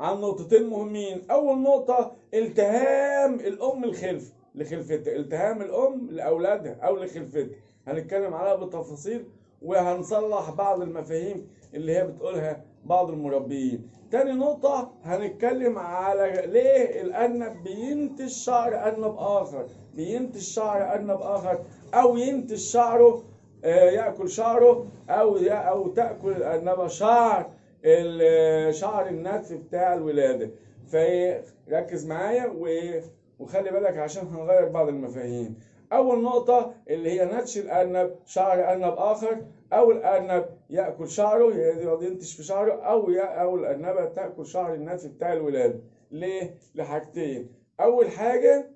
عن نقطتين مهمين. أول نقطة التهام الأم الخلف لخلفتها التهام الأم لأولادها أو لخلفتها هنتكلم عليها بالتفاصيل وهنصلح بعض المفاهيم اللي هي بتقولها بعض المربيين. تاني نقطة هنتكلم على ليه الأرنب بينتج شعر أرنب آخر. بينتج شعر أرنب آخر أو ينتج شعره آه، يأكل شعره أو أو تأكل الأرنبة شعر. شعر النتف بتاع الولادة فركز معايا وخلي بالك عشان هنغير بعض المفاهيم أول نقطة اللي هي نتش الأرنب شعر أرنب آخر أو الأرنب يأكل شعره ينتش في شعره أو يا- أو الأرنبة تأكل شعر النتف بتاع الولادة ليه؟ لحاجتين أول حاجة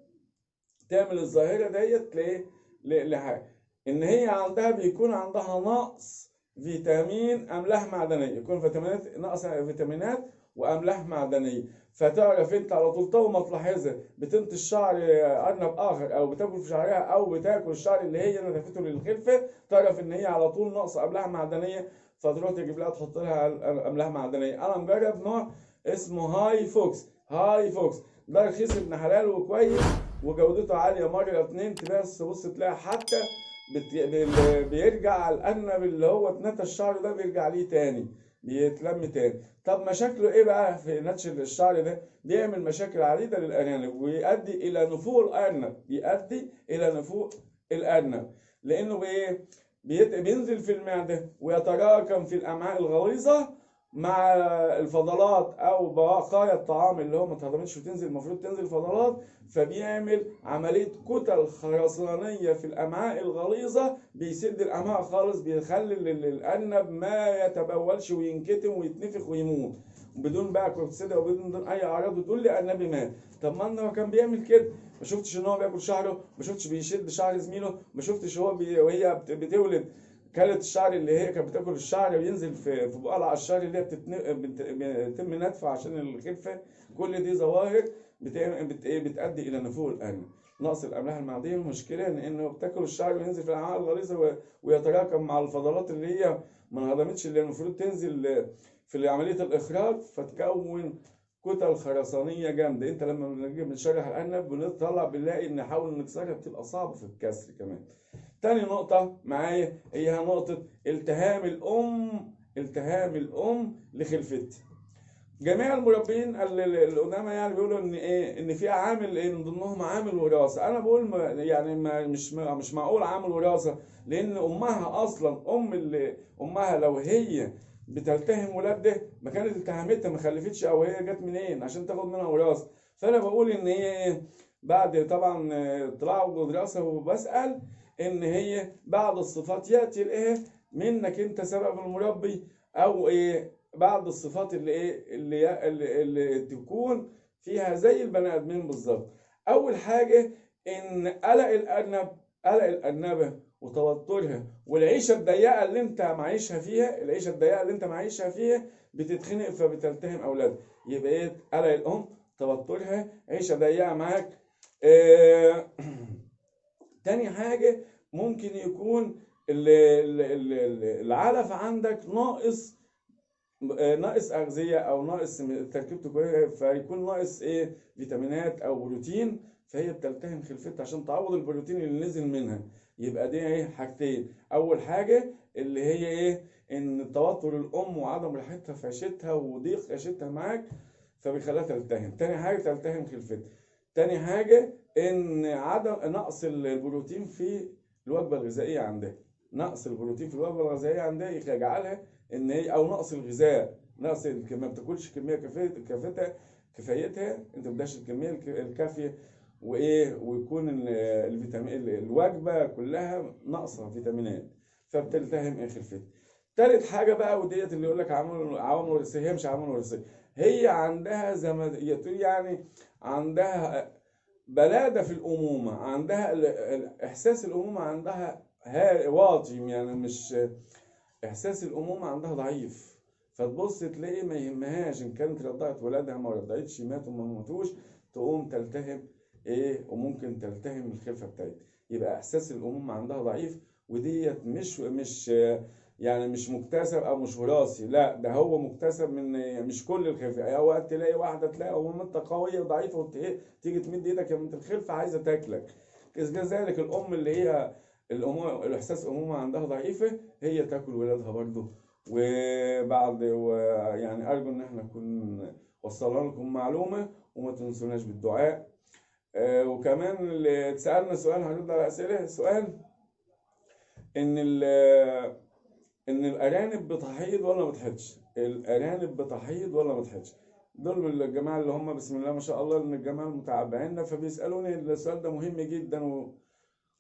تعمل الظاهرة ديت ليه؟ ل- لحاجة إن هي عندها بيكون عندها نقص فيتامين أملاح معدنية يكون فيتامينات نقص فيتامينات وأملاح معدنية فتعرف أنت على طول طول ما تلاحظها بتنتج شعر أرنب آخر أو بتاكل في شعرها أو بتاكل الشعر اللي هي نتفته للخلفة تعرف إن هي على طول نقص أملاح معدنية. فتروح تجيب لها تحط لها أملاح معدنية. أنا مجرب نوع اسمه هاي فوكس. هاي فوكس. ده رخيص ابن حلال وكويس وجودته عالية مرة اتنين بس بص تلاقي حتى بيرجع الأرنب اللي هو اتنتى الشعر ده بيرجع ليه تاني بيتلم تاني. طب مشاكله إيه بقى في نتش الشعر ده؟ بيعمل مشاكل عديدة للأرانب ويؤدي إلى نفوق الأرنب بيؤدي إلى نفوق الأرنب لأنه بإيه؟ بيت... بينزل في المعدة ويتراكم في الأمعاء الغليظة مع الفضلات أو بقايا الطعام اللي هو ما اتهضمتش وتنزل المفروض تنزل فضلات فبيعمل عملية كتل خرسانية في الأمعاء الغليظة بيسد الأمعاء خالص بيخلي ال- ال- الأرنب ما يتبولش وينكتم ويتنفخ ويموت. بدون بقى كورتيزيدا وبدون أي أعراض وتقول لي ارنبي مات. طب ما هو كان بيعمل كده. ما شفتش إن هو بياكل شعره ما شفتش بيشد شعر زميله ما شفتش هو بي... وهي بت- بتولد. كانت الشعر اللي هي كانت بتاكل الشعر وينزل في في الشعر اللي هي بتتن... بت... بيتم نتفه عشان الخلفة كل دي ظواهر. إيه؟ بتؤدي إلى نفوق الارنب نقص الأملاح المعدنيه المشكلة ان إنه بتاكل الشعر وينزل في الامعاء الغليظة. ويتراكم مع الفضلات اللي هي ما انهضمتش اللي المفروض تنزل في عملية الإخراج فتكون كتل خرسانية جامدة إنت لما بنيجي بنشرح الأرنب بنطلع بنلاقي إن نحاول نكسرها بتبقى صعبة في الكسر كمان تاني نقطة معايا هي نقطة التهام الأم التهام الأم لخلفتها جميع المربين ال- ال- القدامى يعني بيقولوا إن إيه إن في عامل إيه من ضمنهم عامل وراثة. أنا بقول ما يعني ما مش ما مش معقول عامل وراثة لأن أمها أصلا أم اللي أمها لو هي بتلتهم ولادها ما كانت التهمتها ما خلفتش أو هي جت منين عشان تاخد منها وراثة. فأنا بقول إن هي إيه بعد طبعا اطلاع ودراسه وبسأل إن هي بعض الصفات يأتي الإيه؟ منك أنت سبب المربي أو إيه؟ بعض الصفات اللي إيه؟ اللي اللي, اللي تكون فيها زي البني آدمين بالظبط. أول حاجة إن قلق الارنب قلق الأرنبة وتوترها والعيشة الضيقة اللي أنت معيشها فيها العيشة الضيقة اللي أنت معيشها فيها بتتخنق فبتلتهم أولادها. يبقى إيه؟ قلق الأم توترها عيشة ضيقة معاك. آه تاني حاجة ممكن يكون ال- ال- ال- ال- العلف عندك ناقص آه، ناقص أغذية أو ناقص تركيبته كويسة فيكون ناقص إيه؟ فيتامينات أو بروتين فهي بتلتهم خلفتها عشان تعوض البروتين اللي نزل منها. يبقى دي إيه؟ حاجتين. أول حاجة اللي هي إيه؟ إن توتر الأم وعدم راحتها في عيشتها وضيق عيشتها معاك فبيخليها تلتهم. تاني حاجة تلتهم خلفتها. تاني حاجة إن عدم نقص البروتين في الوجبة الغذائية عندها. نقص البروتين في الوجبة الغذائية عندها يجعلها إن هي أو نقص الغذاء. نقص ما بتاكلش كافيه كافيتها كفايتها. أنت ما بتديهاش الكمية الك- الكافية. وإيه ويكون ال- الفيتامين ال- الوجبة كلها ناقصة فيتامينات. فبتلتهم إيه خلفتها تالت حاجة بقى وديت اللي يقول لك عوامل عوامل وراثيه هي مش عوامل وراثيه هي عندها تقول يعني عندها بلادة في الأمومة عندها ال- ال- إحساس الأمومة عندها ها- واطي يعني مش إحساس الأمومة عندها ضعيف. فتبص تلاقي ما يهمهاش إن كانت رضعت ولادها ما رضعتش ماتوا ما ماتوش تقوم تلتهم إيه وممكن تلتهم الخلفة بتاعتها. يبقى إحساس الأمومة عندها ضعيف وديت مش مش يعني مش مكتسب أو مش وراثي. لا ده هو مكتسب من مش كل الخلفه يعني اوقات تلاقي واحدة تلاقي انت قوية وضعيفة إيه، تيجي تمد إيدك يا بنت الخلفة عايزة تاكلك. كذلك الأم اللي هي الأمومة الإحساس أمومة عندها ضعيفة هي تاكل ولادها برضه. وبعد ويعني أرجو إن إحنا نكون وصلنا لكم معلومة وما تنسوناش بالدعاء. آه، وكمان اللي اتسألنا سؤال هنرد على أسئلة. سؤال إن ال إن الأرانب بتحيض ولا ما بتحيضش؟ الأرانب بتحيض ولا ما بتحيضش؟ دول من الجماعة اللي هم بسم الله ما شاء الله من الجماعة المتعبعين فبيسألوني السؤال ده مهم جدا و...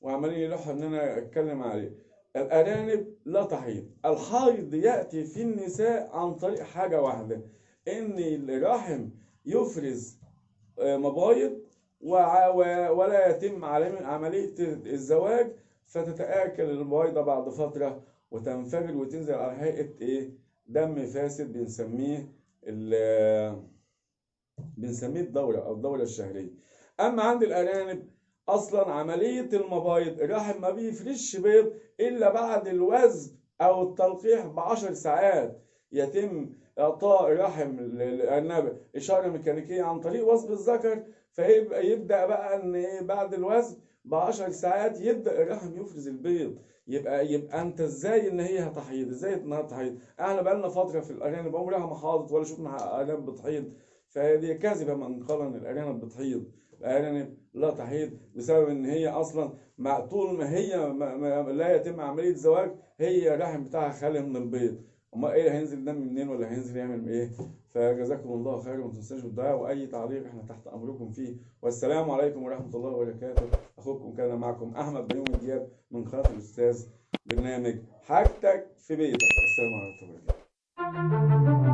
وعمالين يلحوا إن أنا أتكلم عليه الأرانب لا تحيض الحيض يأتي في النساء عن طريق حاجة واحدة إن الرحم يفرز آه، مبايض ولا يتم عملي- عملية الزواج فتتآكل البويضه بعد فترة وتنفجر وتنزل على هيئة إيه؟ دم فاسد بنسميه بنسميه الدوره أو الدوره الشهرية. أما عند الأرانب أصلا عملية المبايض الرحم ما بيفرش بيض إلا بعد الوزن أو التلقيح بعشر ساعات. يتم إعطاء الرحم للأرنب إشارة ميكانيكية عن طريق وصب الذكر فيبقى يبدأ بقى إن إيه بعد الوزن بعشر ساعات يبدأ الرحم يفرز البيض. يبقى يبقى أنت إزاي إن هي هتحيض؟ إزاي إنها تحيض؟ إحنا بقالنا فترة في الأرانب عمرها ما حاضت ولا شفنا أرانب بتحيض. فدي كذبة من قال ان الأرانب بتحيض. الأرانب لا تحيض بسبب إن هي أصلا مع طول ما هي ما لا يتم عملية زواج هي الرحم بتاعها خالي من البيض. أمال إيه هينزل دم منين ولا هينزل يعمل إيه؟ فجزاكم الله خير وما تنساش بالدعاء وأي تعليق إحنا تحت أمركم فيه. والسلام عليكم ورحمة الله وبركاته. أخوكم كان معكم أحمد بيومي دياب من قناة الأستاذ برنامج حاجتك في بيتك. السلام عليكم ورحمة الله.